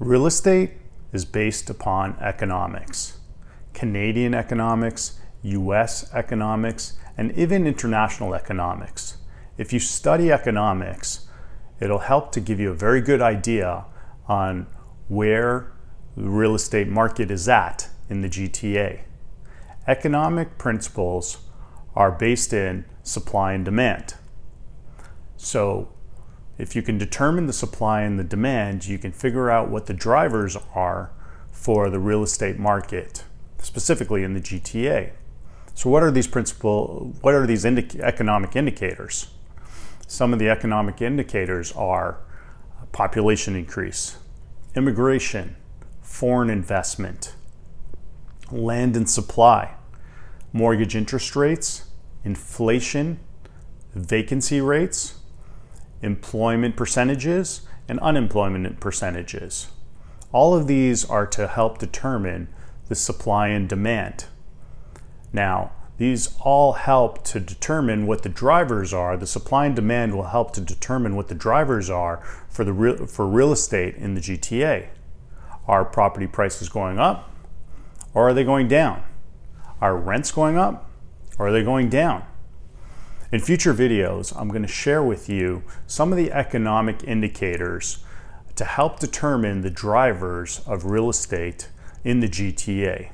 Real estate is based upon economics. Canadian economics, US economics, and even international economics. If you study economics, it'll help to give you a very good idea on where the real estate market is at in the GTA. Economic principles are based in supply and demand. So if you can determine the supply and the demand, you can figure out what the drivers are for the real estate market, specifically in the GTA. So what are these principal, what are these economic indicators? Some of the economic indicators are population increase, immigration, foreign investment, land and supply, mortgage interest rates, inflation, vacancy rates, employment percentages, and unemployment percentages. All of these are to help determine the supply and demand. Now, these all help to determine what the drivers are. The supply and demand will help to determine what the drivers are for, the real, for real estate in the GTA. Are property prices going up or are they going down? Are rents going up or are they going down? In future videos, I'm going to share with you some of the economic indicators to help determine the drivers of real estate in the GTA.